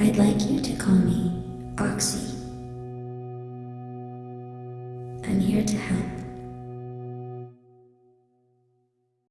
I'd like you to call me Oxy. I'm here to help.